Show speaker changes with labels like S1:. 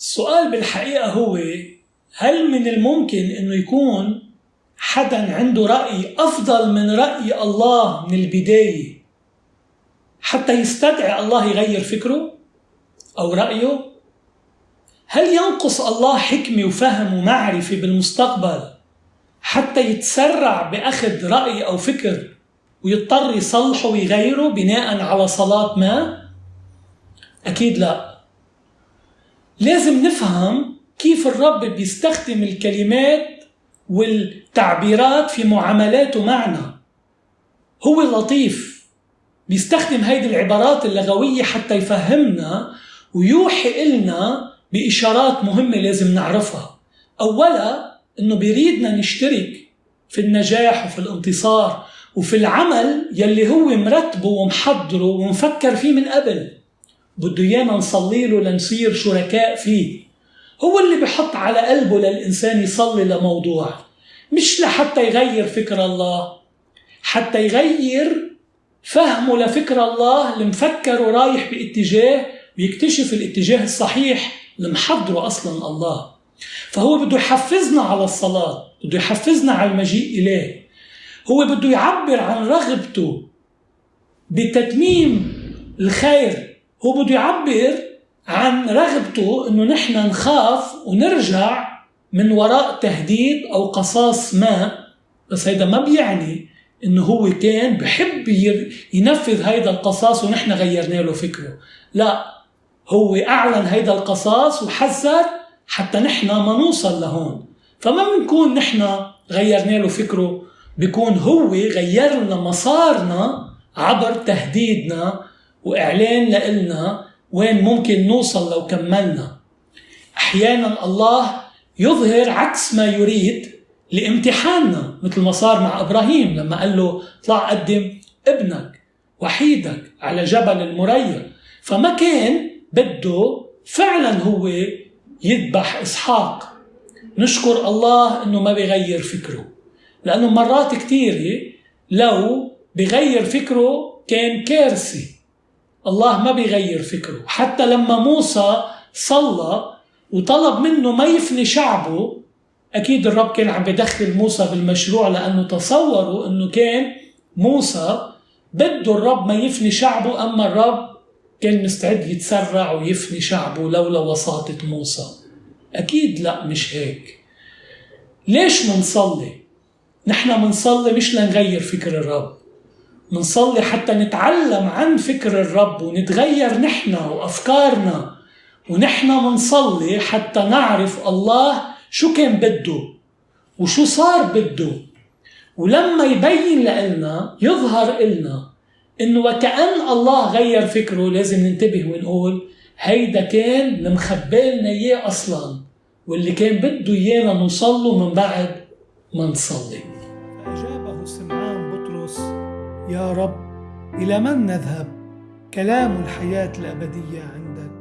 S1: السؤال بالحقيقة هو هل من الممكن أنه يكون حدا عنده رأي أفضل من رأي الله من البداية حتى يستدعي الله يغير فكره أو رأيه؟ هل ينقص الله حكمة وفهم ومعرفة بالمستقبل حتى يتسرع بأخذ رأي أو فكر ويضطر يصلحه ويغيره بناء على صلاة ما؟ أكيد لا لازم نفهم كيف الرب بيستخدم الكلمات والتعبيرات في معاملاته معنا. هو لطيف بيستخدم هيدي العبارات اللغوية حتى يفهمنا ويوحي إلنا بإشارات مهمة لازم نعرفها. أولا أنه بيريدنا نشترك في النجاح وفي الانتصار وفي العمل يلي هو مرتبه ومحضره ومفكر فيه من قبل. بده ايانا نصلي له لنصير شركاء فيه. هو اللي بحط على قلبه للإنسان يصلي لموضوع مش لحتى يغير فكر الله. حتى يغير فهمه لفكر الله اللي مفكر ورايح باتجاه ويكتشف الاتجاه الصحيح اللي محضره أصلا الله. فهو بده يحفزنا على الصلاة بده يحفزنا على المجيء إليه. هو بده يعبر عن رغبته بتتميم الخير هو بده يعبر عن رغبته إنه نحن نخاف ونرجع من وراء تهديد أو قصاص ما بس هيدا ما بيعني إنه هو كان بحب ينفذ هيدا القصاص ونحن غيرنا له فكره. لا هو أعلن هيدا القصاص وحذر حتى نحن ما نوصل لهون. فما بنكون نحن غيرنا له فكره بيكون هو غير لنا مسارنا عبر تهديدنا وإعلان لنا وين ممكن نوصل لو كملنا. أحيانا الله يظهر عكس ما يريد لامتحاننا مثل ما صار مع إبراهيم لما قال له اطلع قدم ابنك وحيدك على جبل المريا فما كان بده فعلا هو يذبح إسحاق. نشكر الله إنه ما بيغير فكره لأنه مرات كثيره لو بغير فكره كان كارثه الله ما بيغير فكره. حتى لما موسى صلى وطلب منه ما يفني شعبه أكيد الرب كان عم بدخل موسى بالمشروع لأنه تصوروا أنه كان موسى بده الرب ما يفني شعبه أما الرب كان مستعد يتسرع ويفني شعبه لولا وساطة موسى. أكيد لا مش هيك. ليش منصلي؟ نحن منصلي مش لنغير فكر الرب. منصلي حتى نتعلم عن فكر الرب ونتغير نحن وأفكارنا. ونحن منصلي حتى نعرف الله شو كان بده وشو صار بده. ولما يبين لنا يظهر إلنا إنه وكأن الله غير فكره لازم ننتبه ونقول هيدا كان اللي مخبالنا إياه أصلا واللي كان بده إيانا نوصل من بعد ما نصلي.
S2: يا رب إلى من نذهب؟ كلام الحياة الأبدية عندك.